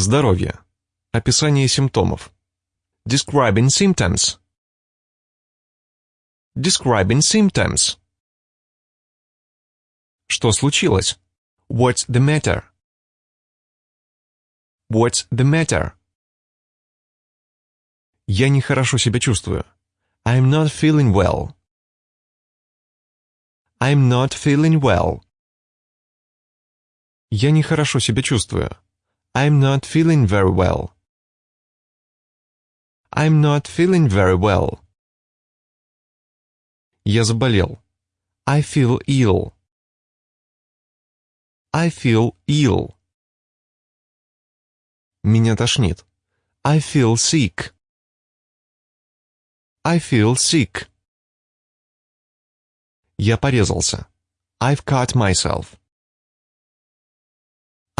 Здоровье. Описание симптомов. Describing symptoms. Describing symptoms. Что случилось? What's the matter? What's the matter? Я нехорошо себя чувствую. I'm not feeling well. I'm not feeling well. Я нехорошо себя чувствую. I'm not feeling very well. I'm not feeling very well. Я заболел. I feel ill. I feel ill. Меня тошнит. I feel sick. I feel sick. Я порезался. I've cut myself.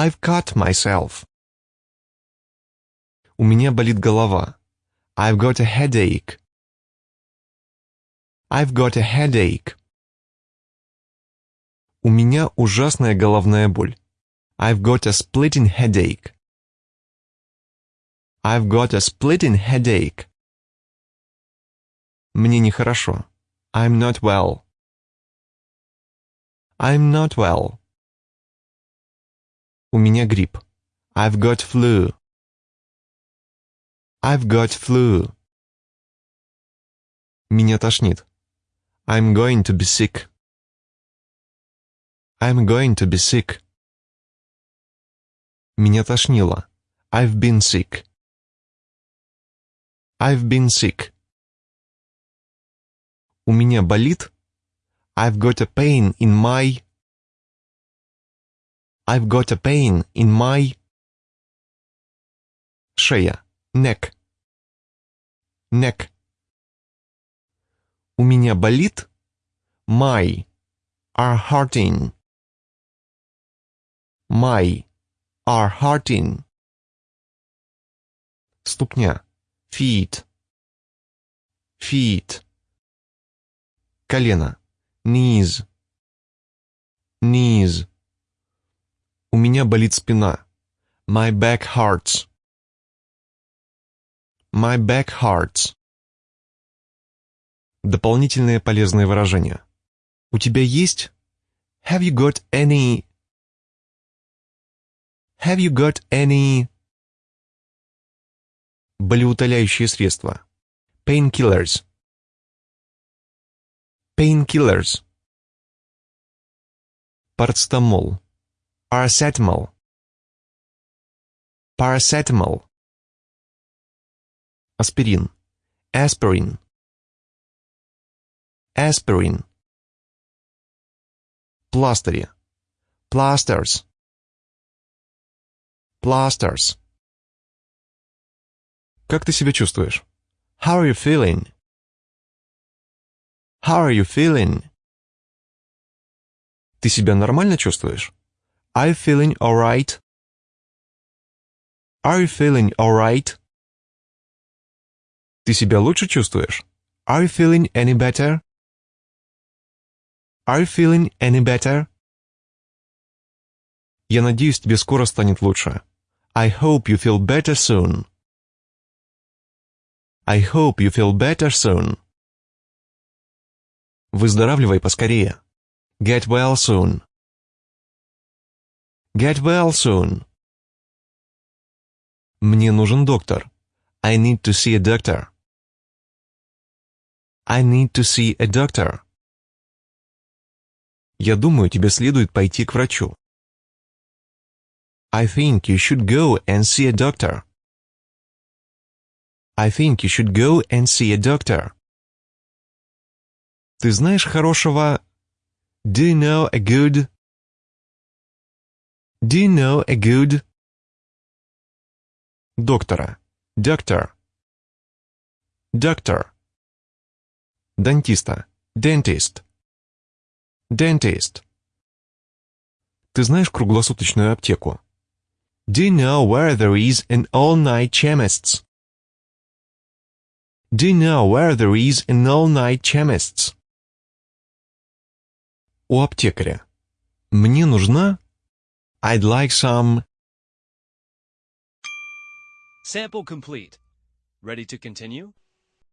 I've cut myself. У меня болит голова. I've got a headache. I've got a headache. У меня ужасная головная боль. I've got a splitting headache. I've got a splitting headache. Мне нехорошо. I'm not well. I'm not well. У меня грипп. I've got flu. I've got flu. Меня тошнит. I'm going to be sick. I'm going to be sick. Меня тошнило. I've been sick. I've been sick. У меня болит. I've got a pain in my. I've got a pain in my. Шея. Neck. Neck. У меня болит. My. Are hurting. My. Are hurting. Ступня. Feet. Feet. Колено. Knees. Knees. У меня болит спина. My back hurts. My back hurts. Дополнительные полезные выражения. У тебя есть? Have you got any? Have you got any? Болеутоляющие средства. Painkillers. Painkillers. Парацетамол. Paracetamol. Paracetamol. Аспирин. Aspirin. Aspirin. Пластыри. Plasters. Plasters. Как ты себя чувствуешь? How are you feeling? How are you feeling? Ты себя нормально чувствуешь? Are you feeling alright? Are you feeling alright? Ты себя лучше чувствуешь? Are you feeling any better? Are you feeling any better? Я надеюсь, тебе скоро станет лучше. I hope you feel better soon. I hope you feel better soon. Выздоравливай поскорее. Get well soon. Get well soon. Мне нужен доктор. I need to see a doctor. I need to see a doctor. Я думаю, тебе следует пойти к врачу. I think you should go and see a doctor. I think you should go and see a doctor. Ты знаешь хорошего... Do you know a good... Do you know a good... Доктора. Doctor. Doctor. Дантиста. Dentist. Dentist. Ты знаешь круглосуточную аптеку? Do you know where there is an all-night chemist's? Do you know where there is an all-night chemist's? У аптекаря. Мне нужна... I'd like some. Sample complete. Ready to continue?